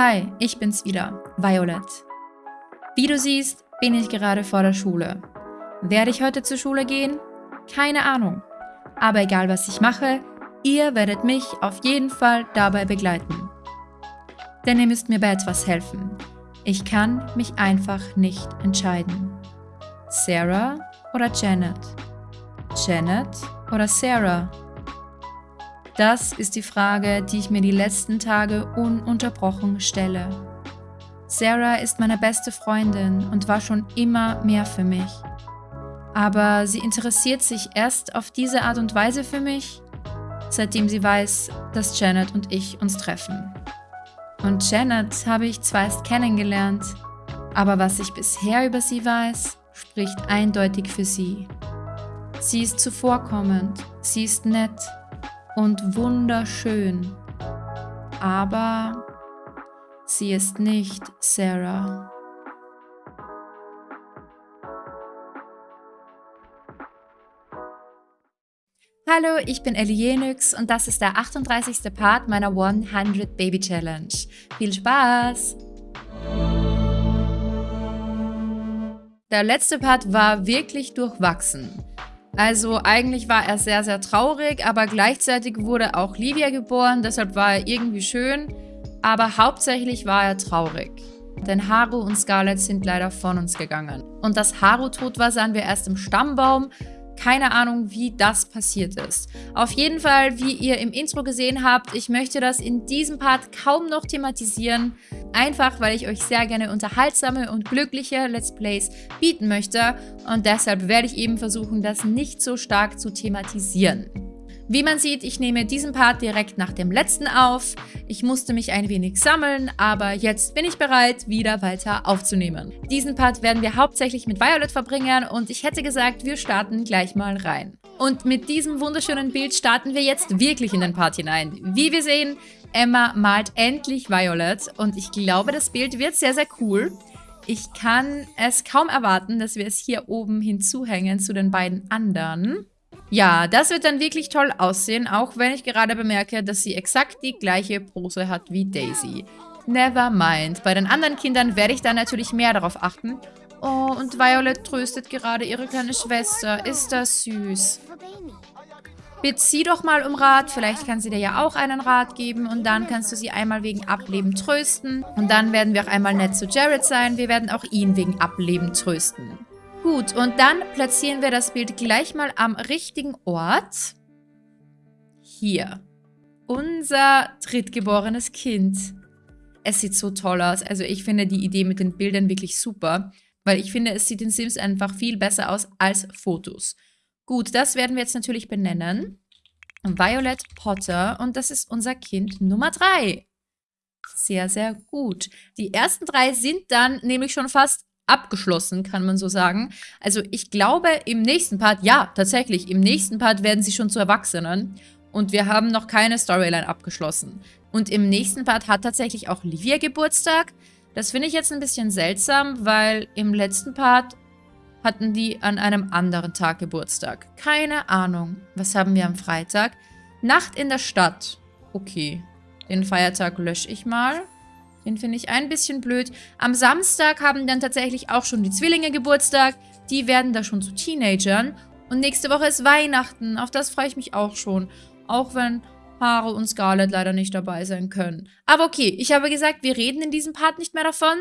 Hi, ich bin's wieder, Violet. Wie du siehst, bin ich gerade vor der Schule. Werde ich heute zur Schule gehen? Keine Ahnung. Aber egal was ich mache, ihr werdet mich auf jeden Fall dabei begleiten. Denn ihr müsst mir bei etwas helfen. Ich kann mich einfach nicht entscheiden. Sarah oder Janet? Janet oder Sarah? Das ist die Frage, die ich mir die letzten Tage ununterbrochen stelle. Sarah ist meine beste Freundin und war schon immer mehr für mich. Aber sie interessiert sich erst auf diese Art und Weise für mich, seitdem sie weiß, dass Janet und ich uns treffen. Und Janet habe ich zwar erst kennengelernt, aber was ich bisher über sie weiß, spricht eindeutig für sie. Sie ist zuvorkommend, sie ist nett und wunderschön. Aber sie ist nicht Sarah. Hallo, ich bin Ellie Jenix und das ist der 38. Part meiner 100 Baby Challenge. Viel Spaß! Der letzte Part war wirklich durchwachsen. Also eigentlich war er sehr, sehr traurig, aber gleichzeitig wurde auch Livia geboren, deshalb war er irgendwie schön. Aber hauptsächlich war er traurig. Denn Haru und Scarlett sind leider von uns gegangen. Und dass Haru tot war, sahen wir erst im Stammbaum. Keine Ahnung, wie das passiert ist. Auf jeden Fall, wie ihr im Intro gesehen habt, ich möchte das in diesem Part kaum noch thematisieren. Einfach, weil ich euch sehr gerne unterhaltsame und glückliche Let's Plays bieten möchte. Und deshalb werde ich eben versuchen, das nicht so stark zu thematisieren. Wie man sieht, ich nehme diesen Part direkt nach dem letzten auf. Ich musste mich ein wenig sammeln, aber jetzt bin ich bereit, wieder weiter aufzunehmen. Diesen Part werden wir hauptsächlich mit Violet verbringen und ich hätte gesagt, wir starten gleich mal rein. Und mit diesem wunderschönen Bild starten wir jetzt wirklich in den Part hinein. Wie wir sehen, Emma malt endlich Violet und ich glaube, das Bild wird sehr, sehr cool. Ich kann es kaum erwarten, dass wir es hier oben hinzuhängen zu den beiden anderen. Ja, das wird dann wirklich toll aussehen, auch wenn ich gerade bemerke, dass sie exakt die gleiche Pose hat wie Daisy. Never mind. Bei den anderen Kindern werde ich dann natürlich mehr darauf achten. Oh, und Violet tröstet gerade ihre kleine Schwester. Ist das süß. Bitte sie doch mal um Rat. Vielleicht kann sie dir ja auch einen Rat geben. Und dann kannst du sie einmal wegen Ableben trösten. Und dann werden wir auch einmal nett zu Jared sein. Wir werden auch ihn wegen Ableben trösten. Gut, und dann platzieren wir das Bild gleich mal am richtigen Ort. Hier. Unser drittgeborenes Kind. Es sieht so toll aus. Also ich finde die Idee mit den Bildern wirklich super, weil ich finde, es sieht in Sims einfach viel besser aus als Fotos. Gut, das werden wir jetzt natürlich benennen. Violet Potter und das ist unser Kind Nummer 3. Sehr, sehr gut. Die ersten drei sind dann nämlich schon fast abgeschlossen, kann man so sagen. Also ich glaube, im nächsten Part, ja, tatsächlich, im nächsten Part werden sie schon zu Erwachsenen. Und wir haben noch keine Storyline abgeschlossen. Und im nächsten Part hat tatsächlich auch Livia Geburtstag. Das finde ich jetzt ein bisschen seltsam, weil im letzten Part hatten die an einem anderen Tag Geburtstag. Keine Ahnung. Was haben wir am Freitag? Nacht in der Stadt. Okay. Den Feiertag lösche ich mal. Den finde ich ein bisschen blöd. Am Samstag haben dann tatsächlich auch schon die Zwillinge Geburtstag. Die werden da schon zu Teenagern. Und nächste Woche ist Weihnachten. Auf das freue ich mich auch schon. Auch wenn Haare und Scarlett leider nicht dabei sein können. Aber okay, ich habe gesagt, wir reden in diesem Part nicht mehr davon.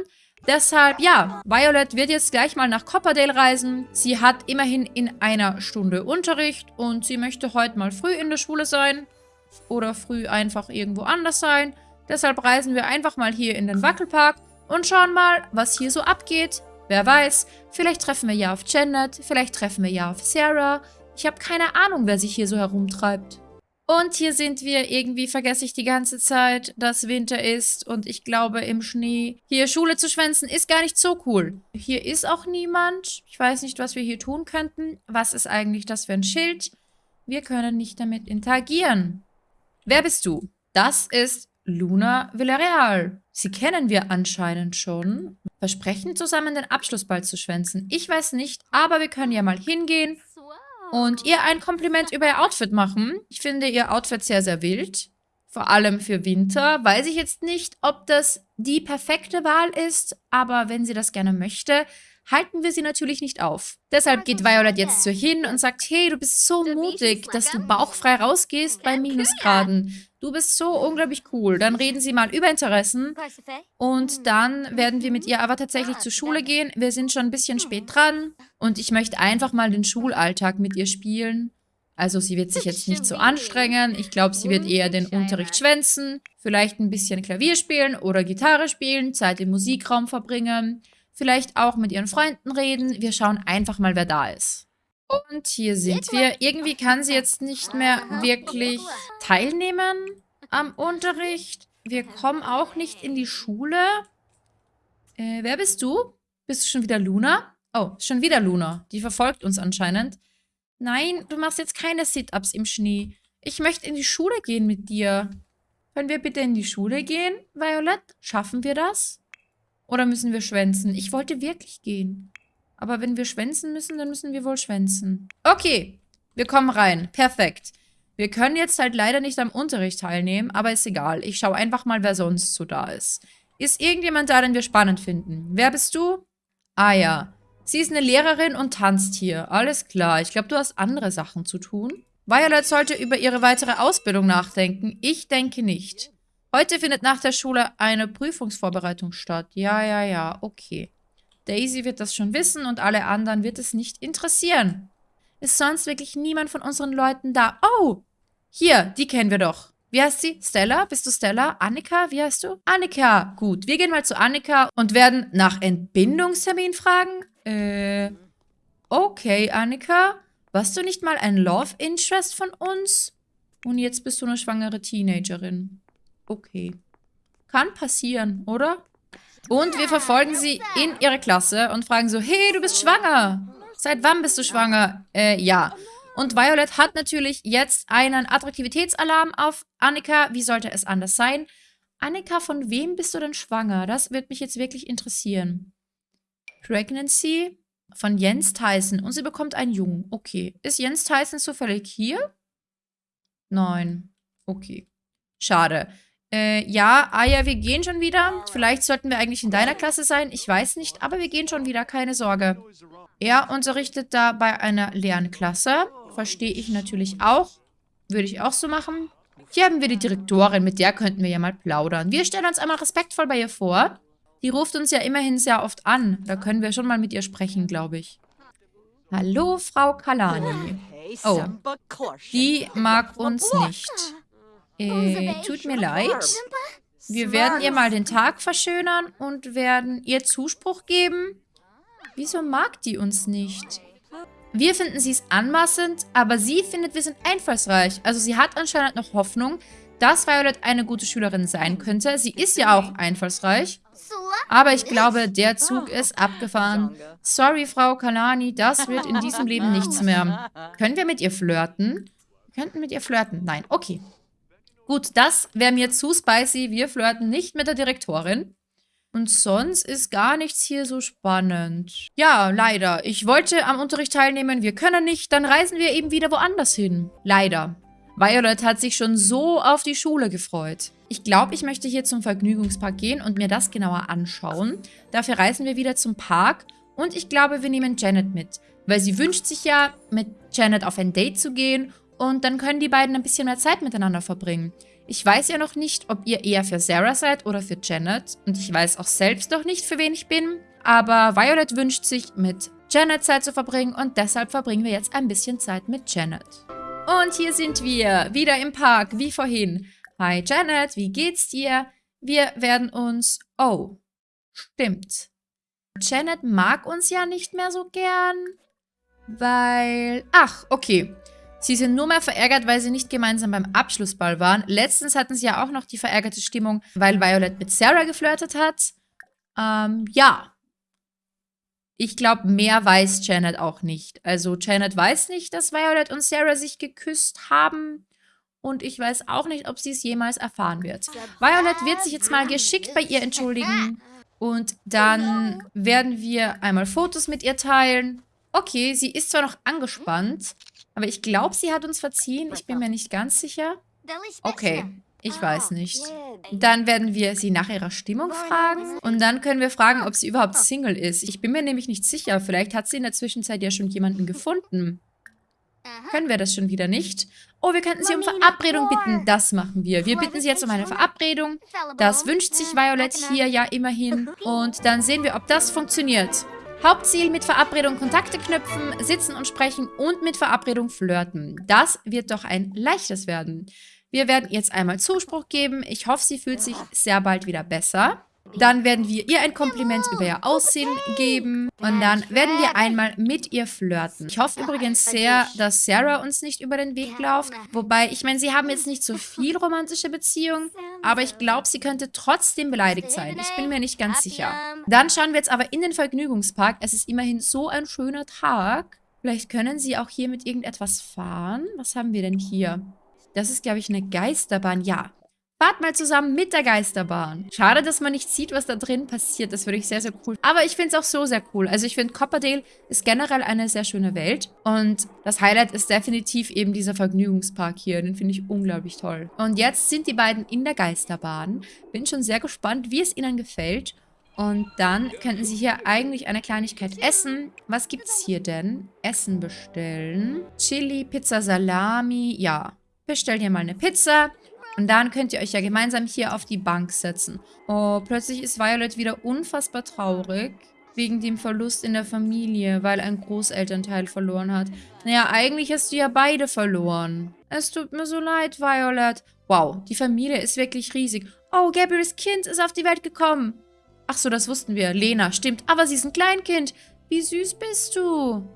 Deshalb, ja, Violet wird jetzt gleich mal nach Copperdale reisen. Sie hat immerhin in einer Stunde Unterricht und sie möchte heute mal früh in der Schule sein. Oder früh einfach irgendwo anders sein. Deshalb reisen wir einfach mal hier in den Wackelpark und schauen mal, was hier so abgeht. Wer weiß, vielleicht treffen wir ja auf Janet, vielleicht treffen wir ja auf Sarah. Ich habe keine Ahnung, wer sich hier so herumtreibt. Und hier sind wir. Irgendwie vergesse ich die ganze Zeit, dass Winter ist und ich glaube im Schnee. Hier Schule zu schwänzen ist gar nicht so cool. Hier ist auch niemand. Ich weiß nicht, was wir hier tun könnten. Was ist eigentlich das für ein Schild? Wir können nicht damit interagieren. Wer bist du? Das ist Luna Villarreal. Sie kennen wir anscheinend schon. Versprechen, zusammen den Abschlussball zu schwänzen. Ich weiß nicht, aber wir können ja mal hingehen und ihr ein Kompliment über ihr Outfit machen. Ich finde ihr Outfit sehr, sehr wild. Vor allem für Winter. Weiß ich jetzt nicht, ob das die perfekte Wahl ist, aber wenn sie das gerne möchte, halten wir sie natürlich nicht auf. Deshalb geht Violet jetzt zu hin und sagt, hey, du bist so mutig, dass du bauchfrei rausgehst bei Minusgraden. Du bist so unglaublich cool. Dann reden sie mal über Interessen und dann werden wir mit ihr aber tatsächlich zur Schule gehen. Wir sind schon ein bisschen spät dran und ich möchte einfach mal den Schulalltag mit ihr spielen. Also sie wird sich jetzt nicht so anstrengen. Ich glaube, sie wird eher den Unterricht schwänzen, vielleicht ein bisschen Klavier spielen oder Gitarre spielen, Zeit im Musikraum verbringen vielleicht auch mit ihren Freunden reden. Wir schauen einfach mal, wer da ist. Und hier sind wir. Irgendwie kann sie jetzt nicht mehr wirklich teilnehmen am Unterricht. Wir kommen auch nicht in die Schule. Äh, wer bist du? Bist du schon wieder Luna? Oh, schon wieder Luna. Die verfolgt uns anscheinend. Nein, du machst jetzt keine Sit-Ups im Schnee. Ich möchte in die Schule gehen mit dir. Können wir bitte in die Schule gehen, Violet? Schaffen wir das? Oder müssen wir schwänzen? Ich wollte wirklich gehen. Aber wenn wir schwänzen müssen, dann müssen wir wohl schwänzen. Okay, wir kommen rein. Perfekt. Wir können jetzt halt leider nicht am Unterricht teilnehmen, aber ist egal. Ich schaue einfach mal, wer sonst so da ist. Ist irgendjemand da, den wir spannend finden? Wer bist du? Ah ja. Sie ist eine Lehrerin und tanzt hier. Alles klar. Ich glaube, du hast andere Sachen zu tun. Violet sollte über ihre weitere Ausbildung nachdenken. Ich denke nicht. Heute findet nach der Schule eine Prüfungsvorbereitung statt. Ja, ja, ja, okay. Daisy wird das schon wissen und alle anderen wird es nicht interessieren. Ist sonst wirklich niemand von unseren Leuten da? Oh, hier, die kennen wir doch. Wie heißt sie? Stella? Bist du Stella? Annika? Wie heißt du? Annika. Gut, wir gehen mal zu Annika und werden nach Entbindungstermin fragen. Äh, okay, Annika. Warst du nicht mal ein Love Interest von uns? Und jetzt bist du eine schwangere Teenagerin. Okay. Kann passieren, oder? Und wir verfolgen sie in ihre Klasse und fragen so, hey, du bist schwanger. Seit wann bist du schwanger? Äh, ja. Und Violet hat natürlich jetzt einen Attraktivitätsalarm auf Annika. Wie sollte es anders sein? Annika, von wem bist du denn schwanger? Das wird mich jetzt wirklich interessieren. Pregnancy von Jens Tyson. Und sie bekommt einen Jungen. Okay. Ist Jens Tyson zufällig hier? Nein. Okay. Schade. Äh, ja, ah ja, wir gehen schon wieder. Vielleicht sollten wir eigentlich in deiner Klasse sein. Ich weiß nicht, aber wir gehen schon wieder, keine Sorge. Er unterrichtet da bei einer Lernklasse. Verstehe ich natürlich auch. Würde ich auch so machen. Hier haben wir die Direktorin, mit der könnten wir ja mal plaudern. Wir stellen uns einmal respektvoll bei ihr vor. Die ruft uns ja immerhin sehr oft an. Da können wir schon mal mit ihr sprechen, glaube ich. Hallo, Frau Kalani. Oh, die mag uns nicht. Äh, tut mir leid. Wir werden ihr mal den Tag verschönern und werden ihr Zuspruch geben. Wieso mag die uns nicht? Wir finden sie es anmaßend, aber sie findet, wir sind einfallsreich. Also sie hat anscheinend noch Hoffnung, dass Violet eine gute Schülerin sein könnte. Sie ist ja auch einfallsreich. Aber ich glaube, der Zug ist abgefahren. Sorry, Frau Kalani, das wird in diesem Leben nichts mehr. Können wir mit ihr flirten? Wir könnten mit ihr flirten. Nein, okay. Gut, das wäre mir zu spicy. Wir flirten nicht mit der Direktorin. Und sonst ist gar nichts hier so spannend. Ja, leider. Ich wollte am Unterricht teilnehmen, wir können nicht. Dann reisen wir eben wieder woanders hin. Leider. Violet hat sich schon so auf die Schule gefreut. Ich glaube, ich möchte hier zum Vergnügungspark gehen und mir das genauer anschauen. Dafür reisen wir wieder zum Park. Und ich glaube, wir nehmen Janet mit. Weil sie wünscht sich ja, mit Janet auf ein Date zu gehen und dann können die beiden ein bisschen mehr Zeit miteinander verbringen. Ich weiß ja noch nicht, ob ihr eher für Sarah seid oder für Janet. Und ich weiß auch selbst noch nicht, für wen ich bin. Aber Violet wünscht sich, mit Janet Zeit zu verbringen. Und deshalb verbringen wir jetzt ein bisschen Zeit mit Janet. Und hier sind wir, wieder im Park, wie vorhin. Hi Janet, wie geht's dir? Wir werden uns... Oh, stimmt. Janet mag uns ja nicht mehr so gern, weil... Ach, okay. Sie sind nur mehr verärgert, weil sie nicht gemeinsam beim Abschlussball waren. Letztens hatten sie ja auch noch die verärgerte Stimmung, weil Violet mit Sarah geflirtet hat. Ähm, ja. Ich glaube, mehr weiß Janet auch nicht. Also Janet weiß nicht, dass Violet und Sarah sich geküsst haben. Und ich weiß auch nicht, ob sie es jemals erfahren wird. Violet wird sich jetzt mal geschickt bei ihr entschuldigen. Und dann werden wir einmal Fotos mit ihr teilen. Okay, sie ist zwar noch angespannt, aber ich glaube, sie hat uns verziehen. Ich bin mir nicht ganz sicher. Okay. Ich weiß nicht. Dann werden wir sie nach ihrer Stimmung fragen. Und dann können wir fragen, ob sie überhaupt Single ist. Ich bin mir nämlich nicht sicher. Vielleicht hat sie in der Zwischenzeit ja schon jemanden gefunden. Können wir das schon wieder nicht? Oh, wir könnten sie um Verabredung bitten. Das machen wir. Wir bitten sie jetzt um eine Verabredung. Das wünscht sich Violet hier ja immerhin. Und dann sehen wir, ob das funktioniert. Hauptziel mit Verabredung Kontakte knüpfen, sitzen und sprechen und mit Verabredung flirten. Das wird doch ein leichtes werden. Wir werden jetzt einmal Zuspruch geben. Ich hoffe, sie fühlt sich sehr bald wieder besser. Dann werden wir ihr ein Kompliment über ihr Aussehen geben. Und dann werden wir einmal mit ihr flirten. Ich hoffe übrigens sehr, dass Sarah uns nicht über den Weg läuft. Wobei, ich meine, sie haben jetzt nicht so viel romantische Beziehungen. Aber ich glaube, sie könnte trotzdem beleidigt sein. Ich bin mir nicht ganz sicher. Dann schauen wir jetzt aber in den Vergnügungspark. Es ist immerhin so ein schöner Tag. Vielleicht können sie auch hier mit irgendetwas fahren. Was haben wir denn hier? Das ist, glaube ich, eine Geisterbahn. Ja, Fahrt mal zusammen mit der Geisterbahn. Schade, dass man nicht sieht, was da drin passiert. Das würde ich sehr, sehr cool. Aber ich finde es auch so sehr cool. Also ich finde, Copperdale ist generell eine sehr schöne Welt. Und das Highlight ist definitiv eben dieser Vergnügungspark hier. Den finde ich unglaublich toll. Und jetzt sind die beiden in der Geisterbahn. Bin schon sehr gespannt, wie es ihnen gefällt. Und dann könnten sie hier eigentlich eine Kleinigkeit essen. Was gibt es hier denn? Essen bestellen. Chili, Pizza, Salami. Ja, bestell dir mal eine Pizza. Und dann könnt ihr euch ja gemeinsam hier auf die Bank setzen. Oh, plötzlich ist Violet wieder unfassbar traurig. Wegen dem Verlust in der Familie, weil ein Großelternteil verloren hat. Naja, eigentlich hast du ja beide verloren. Es tut mir so leid, Violet. Wow, die Familie ist wirklich riesig. Oh, Gabriels Kind ist auf die Welt gekommen. Ach so, das wussten wir. Lena, stimmt. Aber sie ist ein Kleinkind. Wie süß bist du?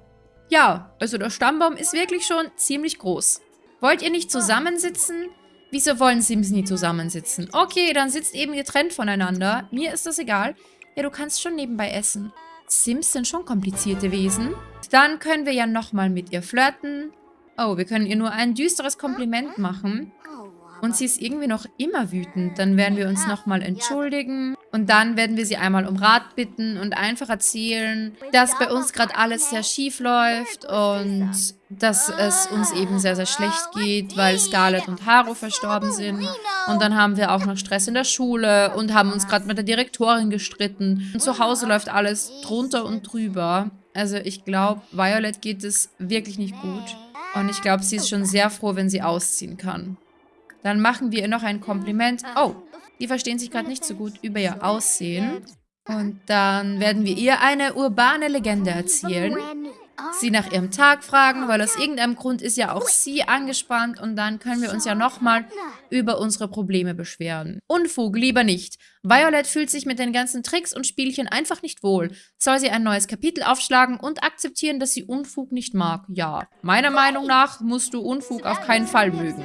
Ja, also der Stammbaum ist wirklich schon ziemlich groß. Wollt ihr nicht zusammensitzen? Wieso wollen Sims nie zusammensitzen? Okay, dann sitzt eben getrennt voneinander. Mir ist das egal. Ja, du kannst schon nebenbei essen. Sims sind schon komplizierte Wesen. Dann können wir ja nochmal mit ihr flirten. Oh, wir können ihr nur ein düsteres Kompliment machen. Und sie ist irgendwie noch immer wütend. Dann werden wir uns nochmal entschuldigen. Und dann werden wir sie einmal um Rat bitten und einfach erzählen, dass bei uns gerade alles sehr schief läuft und dass es uns eben sehr, sehr schlecht geht, weil Scarlett und Haru verstorben sind. Und dann haben wir auch noch Stress in der Schule und haben uns gerade mit der Direktorin gestritten. Und zu Hause läuft alles drunter und drüber. Also ich glaube, Violet geht es wirklich nicht gut. Und ich glaube, sie ist schon sehr froh, wenn sie ausziehen kann. Dann machen wir ihr noch ein Kompliment. Oh, die verstehen sich gerade nicht so gut über ihr Aussehen. Und dann werden wir ihr eine urbane Legende erzählen. Sie nach ihrem Tag fragen, weil aus irgendeinem Grund ist ja auch sie angespannt und dann können wir uns ja nochmal über unsere Probleme beschweren. Unfug, lieber nicht. Violet fühlt sich mit den ganzen Tricks und Spielchen einfach nicht wohl. Soll sie ein neues Kapitel aufschlagen und akzeptieren, dass sie Unfug nicht mag? Ja. Meiner Meinung nach musst du Unfug auf keinen Fall mögen.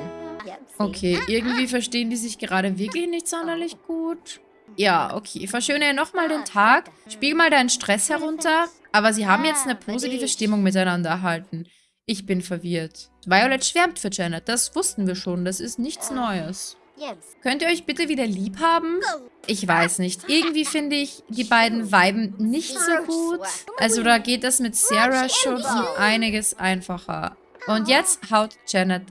Okay, irgendwie verstehen die sich gerade wirklich nicht sonderlich gut. Ja, okay. Verschönere nochmal den Tag. Spiegel mal deinen Stress herunter. Aber sie haben jetzt eine positive Stimmung miteinander erhalten. Ich bin verwirrt. Violet schwärmt für Janet. Das wussten wir schon. Das ist nichts Neues. Könnt ihr euch bitte wieder lieb haben? Ich weiß nicht. Irgendwie finde ich die beiden Weiben nicht so gut. Also da geht das mit Sarah schon um einiges einfacher. Und jetzt haut Janet.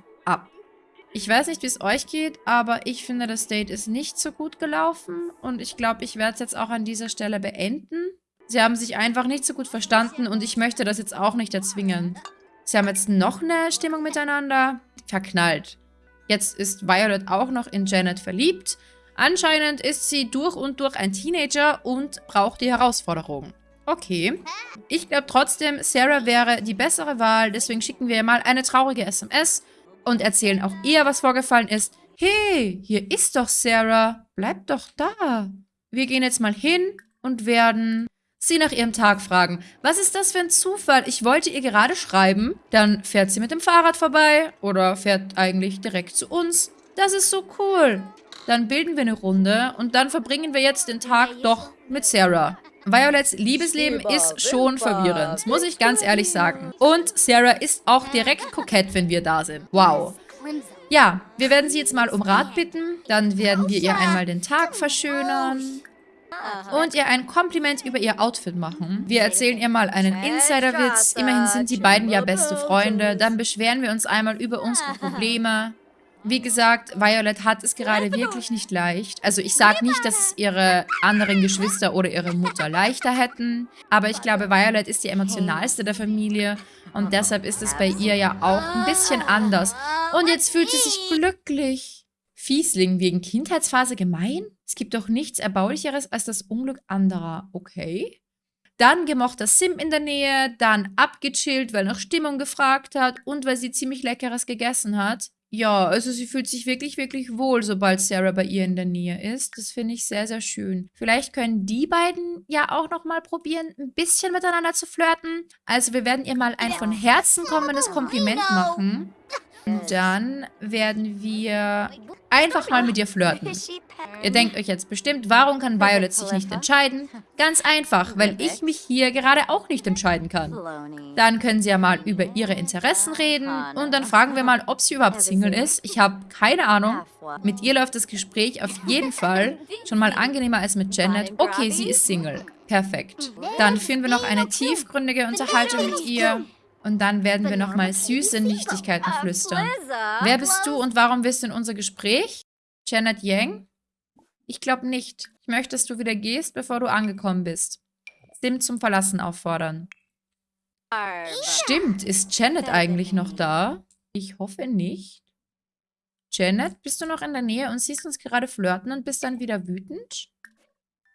Ich weiß nicht, wie es euch geht, aber ich finde, das Date ist nicht so gut gelaufen. Und ich glaube, ich werde es jetzt auch an dieser Stelle beenden. Sie haben sich einfach nicht so gut verstanden und ich möchte das jetzt auch nicht erzwingen. Sie haben jetzt noch eine Stimmung miteinander. Verknallt. Jetzt ist Violet auch noch in Janet verliebt. Anscheinend ist sie durch und durch ein Teenager und braucht die Herausforderung. Okay. Ich glaube trotzdem, Sarah wäre die bessere Wahl. Deswegen schicken wir ihr mal eine traurige SMS und erzählen auch ihr, was vorgefallen ist. Hey, hier ist doch Sarah. Bleib doch da. Wir gehen jetzt mal hin und werden sie nach ihrem Tag fragen. Was ist das für ein Zufall? Ich wollte ihr gerade schreiben. Dann fährt sie mit dem Fahrrad vorbei oder fährt eigentlich direkt zu uns. Das ist so cool. Dann bilden wir eine Runde und dann verbringen wir jetzt den Tag doch mit Sarah. Violets Liebesleben ist schon verwirrend, muss ich ganz ehrlich sagen. Und Sarah ist auch direkt kokett, wenn wir da sind. Wow. Ja, wir werden sie jetzt mal um Rat bitten. Dann werden wir ihr einmal den Tag verschönern. Und ihr ein Kompliment über ihr Outfit machen. Wir erzählen ihr mal einen Insiderwitz. Immerhin sind die beiden ja beste Freunde. Dann beschweren wir uns einmal über unsere Probleme. Wie gesagt, Violet hat es gerade wirklich nicht leicht. Also ich sage nicht, dass es ihre anderen Geschwister oder ihre Mutter leichter hätten. Aber ich glaube, Violet ist die emotionalste der Familie. Und deshalb ist es bei ihr ja auch ein bisschen anders. Und jetzt fühlt sie sich glücklich. Fiesling wegen Kindheitsphase gemein? Es gibt doch nichts Erbaulicheres als das Unglück anderer. Okay. Dann gemochter Sim in der Nähe, dann abgechillt, weil nach Stimmung gefragt hat und weil sie ziemlich Leckeres gegessen hat. Ja, also sie fühlt sich wirklich, wirklich wohl, sobald Sarah bei ihr in der Nähe ist. Das finde ich sehr, sehr schön. Vielleicht können die beiden ja auch noch mal probieren, ein bisschen miteinander zu flirten. Also wir werden ihr mal ein von Herzen kommendes Kompliment machen. Dann werden wir einfach mal mit ihr flirten. Ihr denkt euch jetzt bestimmt, warum kann Violet sich nicht entscheiden? Ganz einfach, weil ich mich hier gerade auch nicht entscheiden kann. Dann können sie ja mal über ihre Interessen reden und dann fragen wir mal, ob sie überhaupt Single ist. Ich habe keine Ahnung. Mit ihr läuft das Gespräch auf jeden Fall schon mal angenehmer als mit Janet. Okay, sie ist Single. Perfekt. Dann führen wir noch eine tiefgründige Unterhaltung mit ihr. Und dann werden wir nochmal süße Nichtigkeiten flüstern. Wer bist du und warum bist du in unser Gespräch? Janet Yang? Ich glaube nicht. Ich möchte, dass du wieder gehst, bevor du angekommen bist. Sim zum Verlassen auffordern. Stimmt, ist Janet eigentlich noch da? Ich hoffe nicht. Janet, bist du noch in der Nähe und siehst uns gerade flirten und bist dann wieder wütend?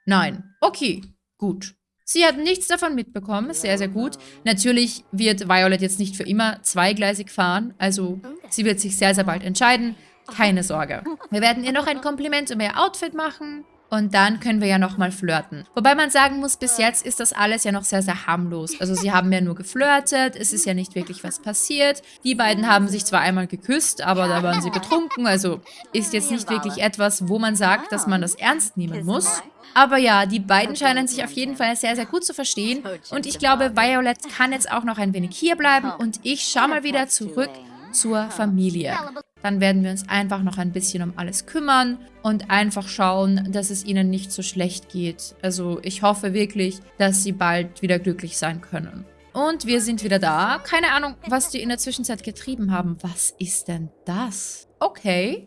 Nein. Okay, gut. Sie hat nichts davon mitbekommen, sehr, sehr gut. Natürlich wird Violet jetzt nicht für immer zweigleisig fahren, also sie wird sich sehr, sehr bald entscheiden. Keine Sorge. Wir werden ihr noch ein Kompliment um ihr Outfit machen. Und dann können wir ja nochmal flirten. Wobei man sagen muss, bis jetzt ist das alles ja noch sehr, sehr harmlos. Also sie haben ja nur geflirtet, es ist ja nicht wirklich was passiert. Die beiden haben sich zwar einmal geküsst, aber da waren sie betrunken. Also ist jetzt nicht wirklich etwas, wo man sagt, dass man das ernst nehmen muss. Aber ja, die beiden scheinen sich auf jeden Fall sehr, sehr gut zu verstehen. Und ich glaube, Violet kann jetzt auch noch ein wenig hier bleiben. Und ich schaue mal wieder zurück zur Familie. Dann werden wir uns einfach noch ein bisschen um alles kümmern und einfach schauen, dass es ihnen nicht so schlecht geht. Also ich hoffe wirklich, dass sie bald wieder glücklich sein können. Und wir sind wieder da. Keine Ahnung, was die in der Zwischenzeit getrieben haben. Was ist denn das? Okay.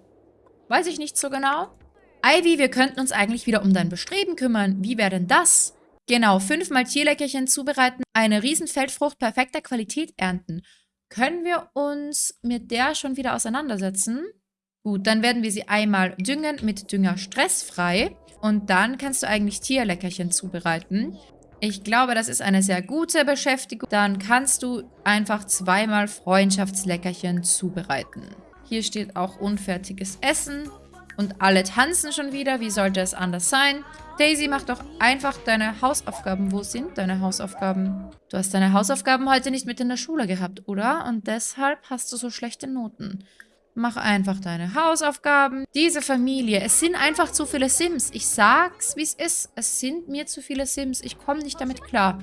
Weiß ich nicht so genau. Ivy, wir könnten uns eigentlich wieder um dein Bestreben kümmern. Wie wäre denn das? Genau, fünfmal Tierleckerchen zubereiten, eine Riesenfeldfrucht perfekter Qualität ernten. Können wir uns mit der schon wieder auseinandersetzen? Gut, dann werden wir sie einmal düngen mit Dünger stressfrei. Und dann kannst du eigentlich Tierleckerchen zubereiten. Ich glaube, das ist eine sehr gute Beschäftigung. Dann kannst du einfach zweimal Freundschaftsleckerchen zubereiten. Hier steht auch unfertiges Essen. Und alle tanzen schon wieder. Wie sollte es anders sein? Daisy, mach doch einfach deine Hausaufgaben. Wo sind deine Hausaufgaben? Du hast deine Hausaufgaben heute nicht mit in der Schule gehabt, oder? Und deshalb hast du so schlechte Noten. Mach einfach deine Hausaufgaben. Diese Familie, es sind einfach zu viele Sims. Ich sag's, wie es ist. Es sind mir zu viele Sims. Ich komme nicht damit klar.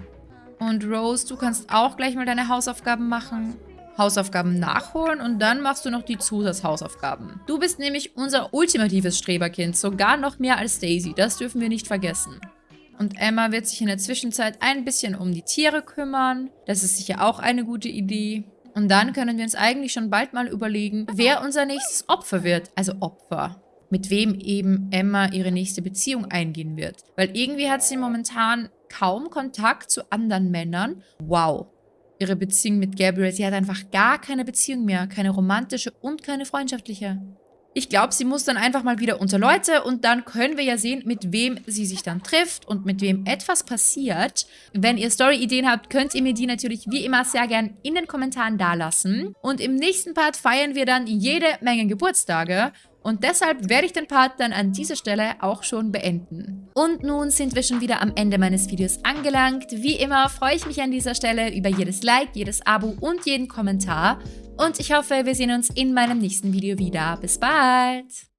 Und Rose, du kannst auch gleich mal deine Hausaufgaben machen. Hausaufgaben nachholen und dann machst du noch die Zusatzhausaufgaben. Du bist nämlich unser ultimatives Streberkind, sogar noch mehr als Daisy, das dürfen wir nicht vergessen. Und Emma wird sich in der Zwischenzeit ein bisschen um die Tiere kümmern. Das ist sicher auch eine gute Idee. Und dann können wir uns eigentlich schon bald mal überlegen, wer unser nächstes Opfer wird. Also Opfer. Mit wem eben Emma ihre nächste Beziehung eingehen wird. Weil irgendwie hat sie momentan kaum Kontakt zu anderen Männern. Wow ihre Beziehung mit Gabriel. Sie hat einfach gar keine Beziehung mehr. Keine romantische und keine freundschaftliche. Ich glaube, sie muss dann einfach mal wieder unter Leute und dann können wir ja sehen, mit wem sie sich dann trifft und mit wem etwas passiert. Wenn ihr Story-Ideen habt, könnt ihr mir die natürlich wie immer sehr gern in den Kommentaren dalassen. Und im nächsten Part feiern wir dann jede Menge Geburtstage. Und deshalb werde ich den Part dann an dieser Stelle auch schon beenden. Und nun sind wir schon wieder am Ende meines Videos angelangt. Wie immer freue ich mich an dieser Stelle über jedes Like, jedes Abo und jeden Kommentar. Und ich hoffe, wir sehen uns in meinem nächsten Video wieder. Bis bald!